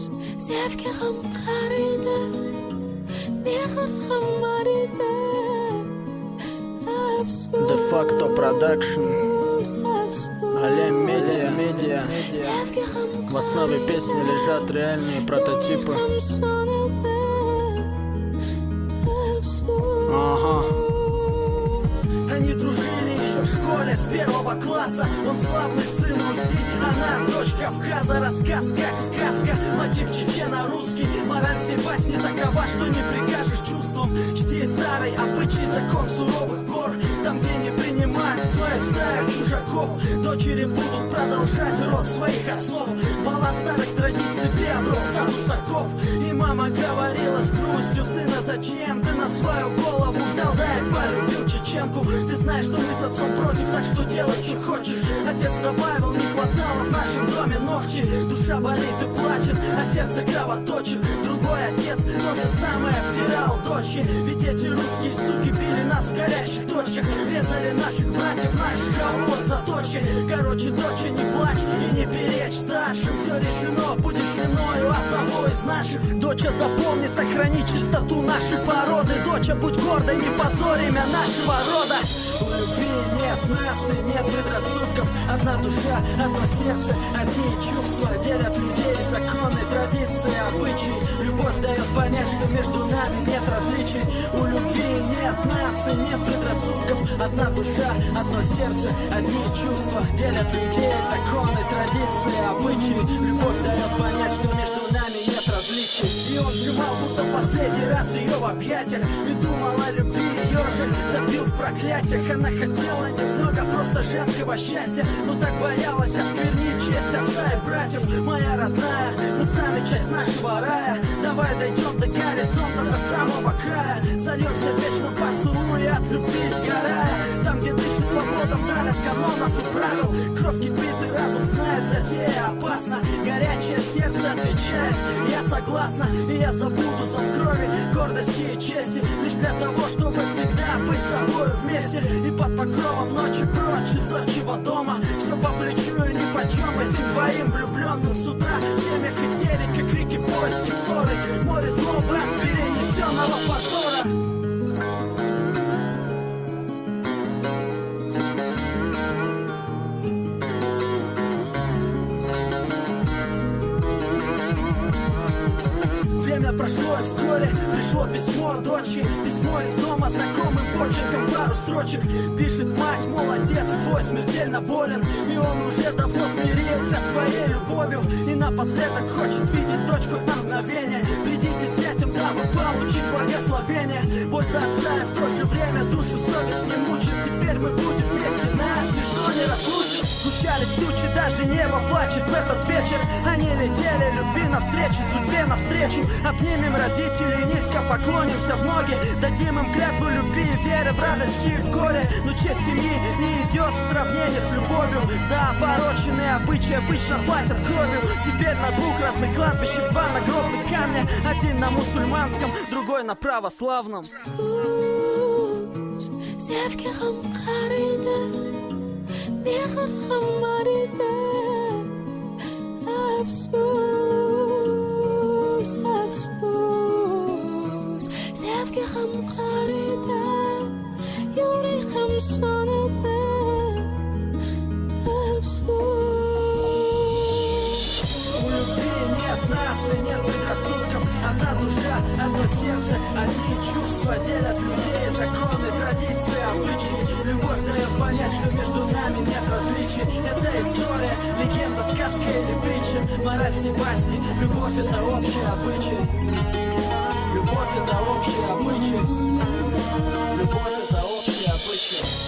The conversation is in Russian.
sevgim qariydi mehr ham afsus De facto production Алем Медиа Медиа В основе песни лежат реальные прототипы Ага Они дружили еще в школе с первого класса. Он славный сын Руси, она дочь Кавказа Рассказ как сказка, мотив чечена русский Мораль всей басни такова, что не прикажешь чувствам. Чти старый обычай закон суровых гор. Там, где не принимают свою стаю чужаков Дочери будут продолжать род своих отцов. Бала старых традиций приобрел статус оков И мама говорила с грустью Сына, зачем ты на свою голову взял знаешь, что мы с отцом против Так что делай, что хочешь. Отец добавил, не хватало в нашем доме ногти. Душа болит и плачет, а сердце кровоточит. Другой отец то же самое втирал дочери Ведь эти русские суки били нас в горячих точках. Резали наших братьев, наших кого заточки Короче, доча, не плачь и не перечь старшим Все решено, будешь женою одного из наших? Доча, запомни, сохрани чистоту нашей породы. Доча, будь гордой, не позорь имя нашего рода. У любви нет наций, нет предрассудков. Одна душа, одно сердце, одни чувства Делят людей законы, традиции, обычаи. Любовь дает понять, что между нами нет различий. У любви нет наций, нет предрассудков. Одна душа, одно сердце, одни чувства Делят людей. Законы, традиции, обычаи. Любовь дает понять, что между нами нет различий. И он сжимал, будто последний раз ее в объятиях. И думал о любви ее же проклятиях. Она хотела немного просто женского счастья Но так боялась осквернить честь отца и братьев. Моя родная, мы сами часть нашего рая. Давай дойдем до горизонта, до самого края. Сольемся в вечном поцелуе от любви сгорая. Там, где дышит свобода вдаль от канонов и правил. Кровь кипит и разум знает, затея опасна Горячее сердце отвечает, я согласна И я забуду зов крови, гордости и чести. Лишь для того, чтобы всегда быть с собой вместе. И под покровом ночи прочь из отчего дома. Все по плечу и ни почем этим двоим влюбленным с утра. В семьях истерика, крики, поиски, ссоры. Море злобы Время прошло и вскоре пришло письмо дочери. Письмо из дома знакомым почерком пару строчек. Пишет мать, молодец, твой смертельно болен. И он уже давно смирился своей любовью. И напоследок хочет видеть дочку на мгновение Придите с этим, дабы получить благословение. Боль за отца и в то же время душу совесть не мучит. Теперь мы будем вместе, нас ничто не разлучит Сгущались тучи, даже небо плачет в этот вечер. Они летели любви навстречу, судьбе навстречу. Обнимем родителей, низко поклонимся в ноги. Дадим им клятву любви и веры в радости и в горе. Но честь семьи не идет в сравнении с любовью. За опороченные обычаи обычно платят кровью. Теперь на двух разных кладбищах два нагробных камня Один на мусульманском, другой на православном. Sevgi ham qariydi mehr ham ariydi нет нации, нет предрассудков Одна душа, одно сердце, одни чувства Делят людей законы, традиции, обычаи. Любовь дает понять, что между нами нет различий. Это история, легенда, сказка или притча. Мораль всей басни, любовь это общий обычай. Любовь это общий обычай. Любовь это общий обычай.